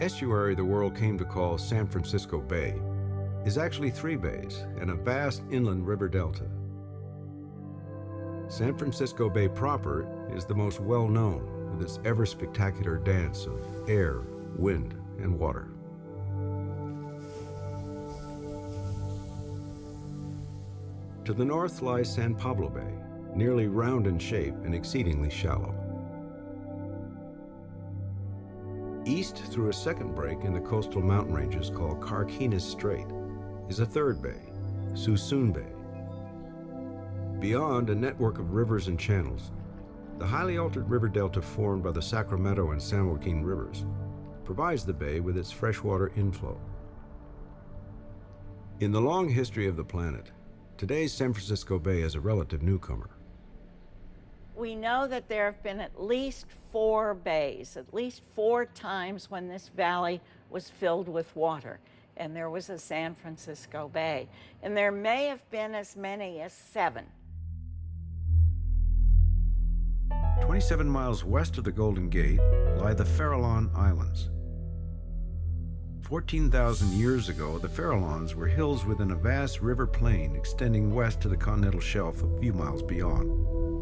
estuary the world came to call San Francisco Bay is actually three bays and a vast inland river delta. San Francisco Bay proper is the most well-known with its ever-spectacular dance of air, wind, and water. To the north lies San Pablo Bay, nearly round in shape and exceedingly shallow. East through a second break in the coastal mountain ranges called Carquinez Strait is a third bay, Suisun Bay. Beyond a network of rivers and channels, the highly altered river delta formed by the Sacramento and San Joaquin rivers provides the bay with its freshwater inflow. In the long history of the planet, today's San Francisco Bay is a relative newcomer. We know that there have been at least four bays, at least four times when this valley was filled with water, and there was a San Francisco Bay. And there may have been as many as seven. 27 miles west of the Golden Gate lie the Farallon Islands. 14,000 years ago, the Farallons were hills within a vast river plain extending west to the continental shelf a few miles beyond.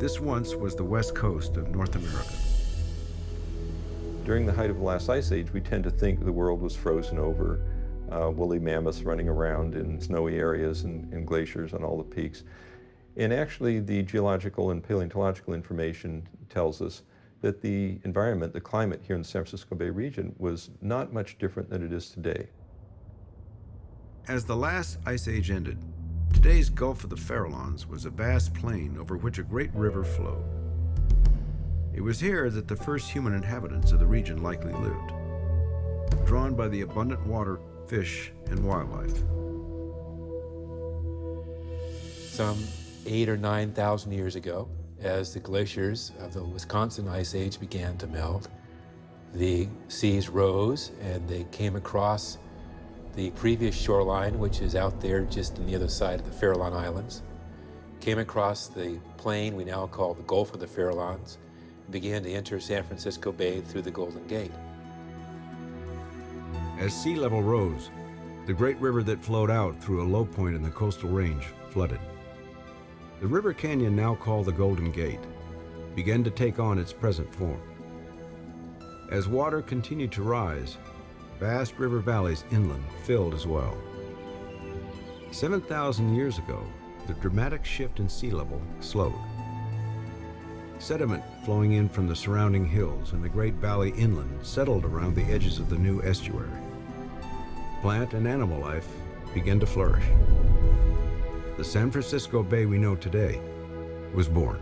This once was the west coast of North America. During the height of the last ice age, we tend to think the world was frozen over, uh, woolly mammoths running around in snowy areas and, and glaciers on all the peaks. And actually, the geological and paleontological information tells us that the environment, the climate here in the San Francisco Bay region was not much different than it is today. As the last ice age ended, today's Gulf of the Farallons was a vast plain over which a great river flowed. It was here that the first human inhabitants of the region likely lived, drawn by the abundant water, fish, and wildlife. Some eight or 9,000 years ago, as the glaciers of the Wisconsin Ice Age began to melt, the seas rose and they came across the previous shoreline, which is out there just on the other side of the Farallon Islands, came across the plain we now call the Gulf of the Farallons, and began to enter San Francisco Bay through the Golden Gate. As sea level rose, the great river that flowed out through a low point in the coastal range flooded. The river canyon now called the Golden Gate began to take on its present form. As water continued to rise, vast river valleys inland filled as well. 7,000 years ago, the dramatic shift in sea level slowed. Sediment flowing in from the surrounding hills and the great valley inland settled around the edges of the new estuary. Plant and animal life began to flourish the San Francisco Bay we know today was born.